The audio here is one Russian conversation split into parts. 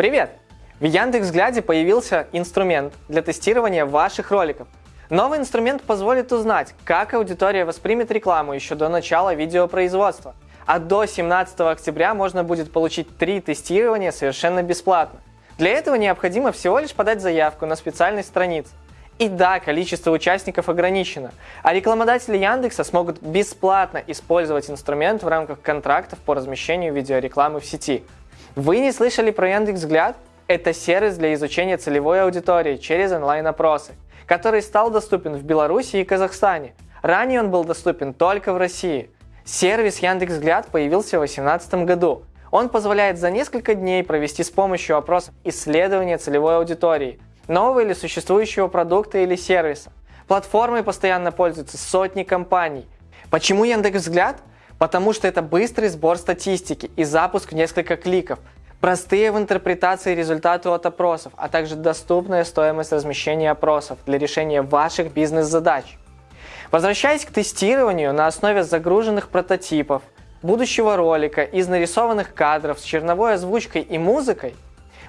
Привет! В Яндекс.Взгляде появился инструмент для тестирования ваших роликов. Новый инструмент позволит узнать, как аудитория воспримет рекламу еще до начала видеопроизводства. А до 17 октября можно будет получить три тестирования совершенно бесплатно. Для этого необходимо всего лишь подать заявку на специальной странице. И да, количество участников ограничено, а рекламодатели Яндекса смогут бесплатно использовать инструмент в рамках контрактов по размещению видеорекламы в сети. Вы не слышали про Яндекс.Взгляд? Это сервис для изучения целевой аудитории через онлайн-опросы, который стал доступен в Беларуси и Казахстане. Ранее он был доступен только в России. Сервис Яндекс.Взгляд появился в 2018 году. Он позволяет за несколько дней провести с помощью опросов исследование целевой аудитории, нового или существующего продукта или сервиса. Платформой постоянно пользуются сотни компаний. Почему Яндекс.Взгляд? Потому что это быстрый сбор статистики и запуск в несколько кликов – Простые в интерпретации результаты от опросов, а также доступная стоимость размещения опросов для решения ваших бизнес-задач. Возвращаясь к тестированию на основе загруженных прототипов, будущего ролика из нарисованных кадров с черновой озвучкой и музыкой,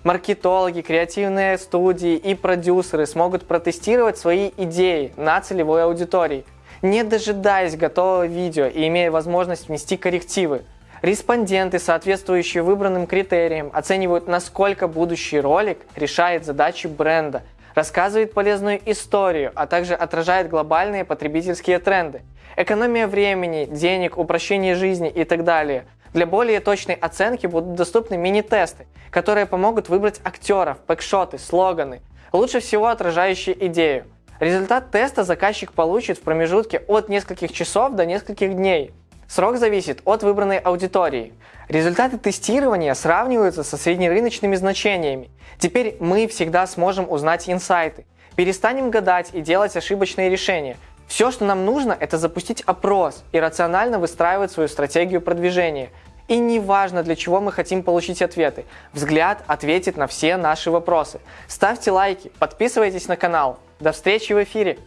маркетологи, креативные студии и продюсеры смогут протестировать свои идеи на целевой аудитории, не дожидаясь готового видео и имея возможность внести коррективы, Респонденты, соответствующие выбранным критериям, оценивают, насколько будущий ролик решает задачи бренда, рассказывает полезную историю, а также отражает глобальные потребительские тренды. Экономия времени, денег, упрощение жизни и так далее. Для более точной оценки будут доступны мини-тесты, которые помогут выбрать актеров, бэкшоты, слоганы, лучше всего отражающие идею. Результат теста заказчик получит в промежутке от нескольких часов до нескольких дней – Срок зависит от выбранной аудитории. Результаты тестирования сравниваются со среднерыночными значениями. Теперь мы всегда сможем узнать инсайты. Перестанем гадать и делать ошибочные решения. Все, что нам нужно, это запустить опрос и рационально выстраивать свою стратегию продвижения. И не важно, для чего мы хотим получить ответы. Взгляд ответит на все наши вопросы. Ставьте лайки, подписывайтесь на канал. До встречи в эфире!